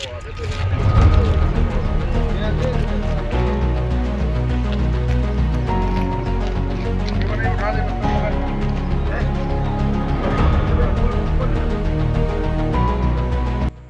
Oh, that's.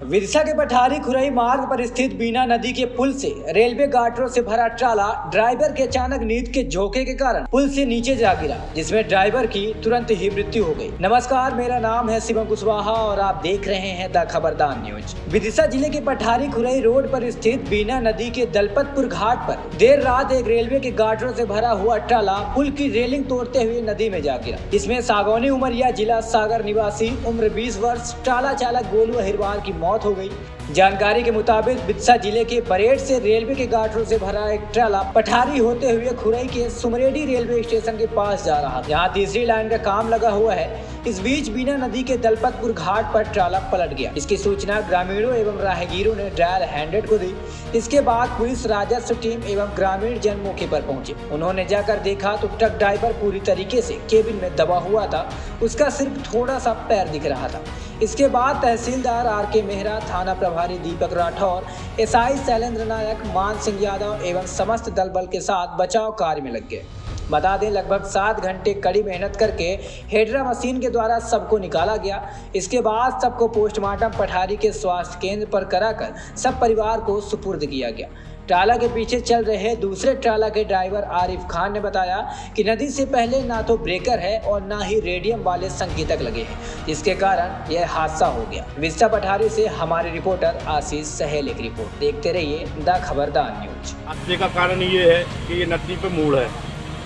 Vidisha के पठारी खुरई मार्ग पर स्थित बीना नदी के पुल से रेलवे गाटरों से भरा ट्राला ड्राइवर के अचानक नींद के झोंके के कारण पुल से नीचे जा गिरा, जिसमें ड्राइवर की तुरंत ही मृत्यु हो गई। नमस्कार, मेरा नाम है शिवम कुशवाहा और आप देख रहे हैं द खबरदार न्यूज़। विदिशा ज़िले के पठारी खुरई रोड पर स्थित बीना नदी के दलपतपुर घाट पर देर रात एक रेलवे के गाटरों से भरा हुआ ट्राला पुल की रेलिंग तोड़ते हुए नदी में जा गिरा। इसमें सागौनी उमरिया जिला सागर निवासी, उम्र 20 वर्ष, ट्राला चालक गोलू अहिरवार की मौत हो गई। जानकारी के मुताबिक बिदसा ज़िले के परेड से रेलवे के गाटरों से भरा एक ट्राला पठारी होते हुए खुरई के सुमरेडी रेलवे स्टेशन के पास जा रहा था। तीसरी लाइन का काम लगा हुआ है। इस बीच बीना नदी के दलपतपुर घाट पर ट्राला पलट गया। इसकी सूचना ग्रामीणों एवं राहगीरों ने डायल हंड्रेड को दी। इसके बाद पुलिस, राजस्व टीम एवं ग्रामीण जन मौके पर पहुँचे। उन्होंने जाकर देखा तो ट्रक ड्राइवर पूरी तरीके से केबिन में दबा हुआ था। उसका सिर्फ़ थोड़ा सा पैर दिख रहा था। इसके बाद तहसीलदार आर के मेहरा, थाना प्रभारी दीपक राठौर, एसआई शैलेंद्र नायक, मान सिंह यादव एवं समस्त दल बल के साथ बचाव कार्य में लग गए। बता दें, लगभग सात घंटे कड़ी मेहनत करके हेडरा मशीन के द्वारा सबको निकाला गया। इसके बाद सबको पोस्टमार्टम पठारी के स्वास्थ्य केंद्र पर कराकर सब परिवार को सुपुर्द किया गया। ट्राला के पीछे चल रहे दूसरे ट्राला के ड्राइवर आरिफ खान ने बताया कि नदी से पहले ना तो ब्रेकर है और ना ही रेडियम वाले संकेतक लगे हैं, जिसके कारण यह हादसा हो गया। विस्ता पठारी से हमारे रिपोर्टर आशीष सहेल एक रिपोर्ट। देखते रहिए द खबरदार न्यूज़। हादसे का कारण ये है कि ये नदी पे मोड़ है।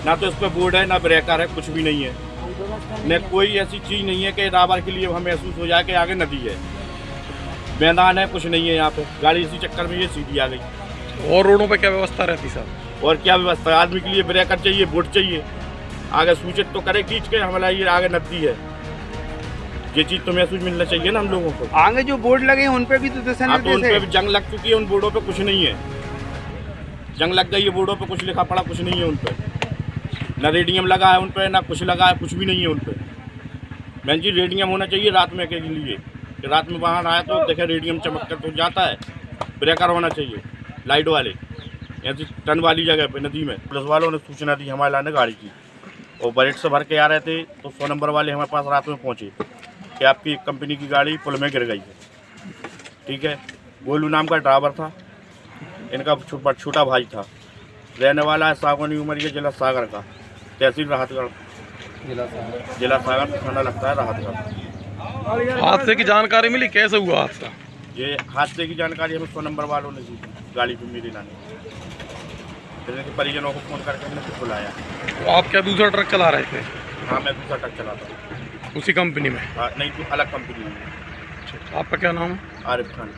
ना तो इस पे बोर्ड है, ना ब्रेकर है, कुछ भी नहीं है। न कोई ऐसी चीज़ नहीं है कि राबर के लिए हमें महसूस हो जाए कि आगे नदी है। मैदान है, कुछ नहीं है यहाँ पे। गाड़ी इसी चक्कर में ये सीधी आ गई। और रोडों पे क्या व्यवस्था रहती सर? और क्या व्यवस्था? आदमी के लिए ब्रेकर चाहिए बोर्ड चाहिए। आगे सूचित तो करे खींच के हमारा ये आगे नदी है। ये चीज़ तो महसूस मिलना चाहिए ना हम लोगों को। आगे जो बोर्ड लगे हैं उन पे भी तो दिशा हाँ तो उन पे भी जंग लग चुकी है उन बोर्डों पे कुछ नहीं है। जंग लग गई है बोर्डों पे कुछ लिखा पड़ा कुछ नहीं है उन पे। ना रेडियम लगा है उन पे ना कुछ लगा है कुछ भी नहीं है उन पे। बहन जी रेडियम होना चाहिए रात में के लिए। कि रात में बाहर आया तो देखे रेडियम चमक कर तो जाता है। ब्रेकर होना चाहिए। लाइट वाले ऐसी टन वाली जगह पे नदी में। पुलिस वालों ने सूचना दी हमारे लाने गाड़ी की। और बरेट से भर के आ रहे थे तो सौ नंबर वाले हमारे पास रात में पहुँचे कि आपकी कंपनी की गाड़ी पुल में गिर गई है। ठीक है? गोलू नाम का ड्राइवर था। इनका छो- छोटा भाई था। रहने वाला है सागवानी उमरिया जिला सागर का। तहसील राहतगढ़। जिला सागर थाना लगता है राहतगढ़। हादसे की जानकारी मिली? कैसे हुआ हादसा? ये हादसे की जानकारी हमें सौ नंबर वालों ने दी थी, गाड़ी को मेरे लाने फिर उनके परिजनों को फ़ोन करके मैंने फिर बुलाया। तो आप क्या दूसरा ट्रक चला रहे थे? हाँ मैं दूसरा ट्रक चलाता हूँ उसी कंपनी में? हाँ, नहीं तो अलग कंपनी में। आपका क्या नाम है? आरिफ खान।